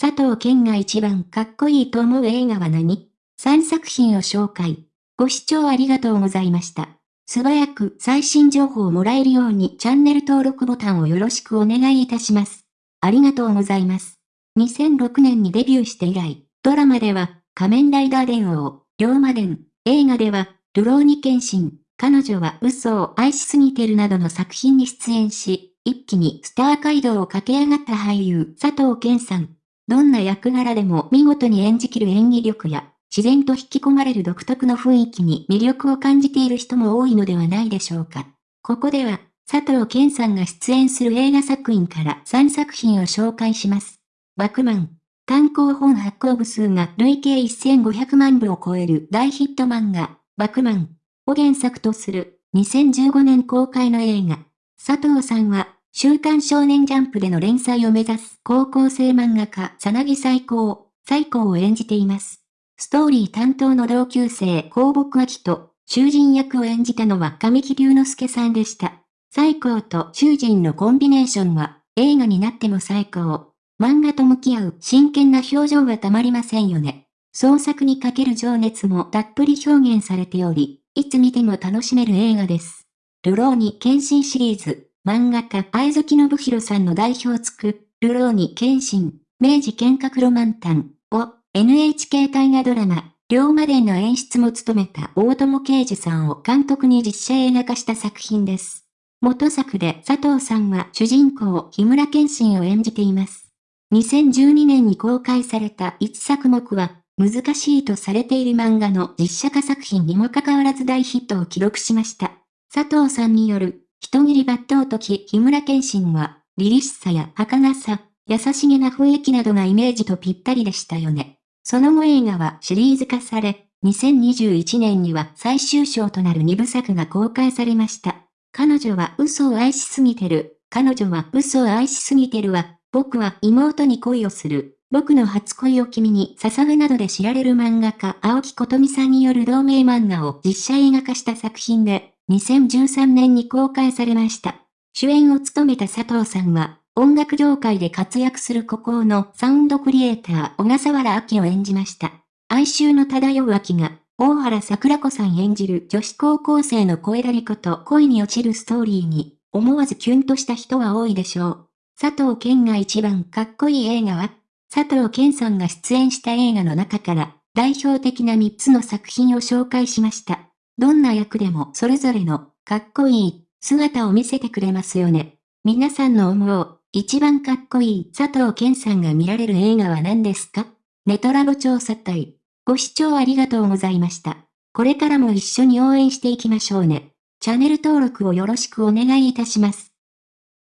佐藤健が一番かっこいいと思う映画は何 ?3 作品を紹介。ご視聴ありがとうございました。素早く最新情報をもらえるようにチャンネル登録ボタンをよろしくお願いいたします。ありがとうございます。2006年にデビューして以来、ドラマでは仮面ライダー伝王、龍馬伝、映画では、ルローニケンシン、彼女は嘘を愛しすぎてるなどの作品に出演し、一気にスター街道を駆け上がった俳優佐藤健さん。どんな役柄でも見事に演じきる演技力や、自然と引き込まれる独特の雰囲気に魅力を感じている人も多いのではないでしょうか。ここでは、佐藤健さんが出演する映画作品から3作品を紹介します。バクマン。単行本発行部数が累計1500万部を超える大ヒット漫画、バクマンを原作とする2015年公開の映画。佐藤さんは、週刊少年ジャンプでの連載を目指す高校生漫画家、さなぎ最高、最高を演じています。ストーリー担当の同級生、高木明と、囚人役を演じたのは神木隆之介さんでした。最高と囚人のコンビネーションは、映画になっても最高。漫画と向き合う真剣な表情はたまりませんよね。創作にかける情熱もたっぷり表現されており、いつ見ても楽しめる映画です。ルローニ献身シリーズ、漫画家愛月信弘さんの代表つく、ルローニ献身、明治剣閣ロマンタンを NHK 大河ドラマ、龍馬伝の演出も務めた大友啓治さんを監督に実写映画化した作品です。元作で佐藤さんは主人公、日村健信を演じています。2012年に公開された1作目は、難しいとされている漫画の実写化作品にもかかわらず大ヒットを記録しました。佐藤さんによる、人斬り抜刀時日村健信は、凛々しさや儚さ、優しげな雰囲気などがイメージとぴったりでしたよね。その後映画はシリーズ化され、2021年には最終章となる2部作が公開されました。彼女は嘘を愛しすぎてる。彼女は嘘を愛しすぎてるは、僕は妹に恋をする。僕の初恋を君に捧ぐなどで知られる漫画家青木琴美さんによる同名漫画を実写映画化した作品で、2013年に公開されました。主演を務めた佐藤さんは、音楽業界で活躍する孤高のサウンドクリエイター小笠原明を演じました。哀愁の漂う秋が、大原桜子さん演じる女子高校生の声だりこと恋に落ちるストーリーに、思わずキュンとした人は多いでしょう。佐藤健が一番かっこいい映画は佐藤健さんが出演した映画の中から代表的な3つの作品を紹介しました。どんな役でもそれぞれのかっこいい姿を見せてくれますよね。皆さんの思う一番かっこいい佐藤健さんが見られる映画は何ですか？ネトラボ調査隊。ご視聴ありがとうございました。これからも一緒に応援していきましょうね。チャンネル登録をよろしくお願いいたします。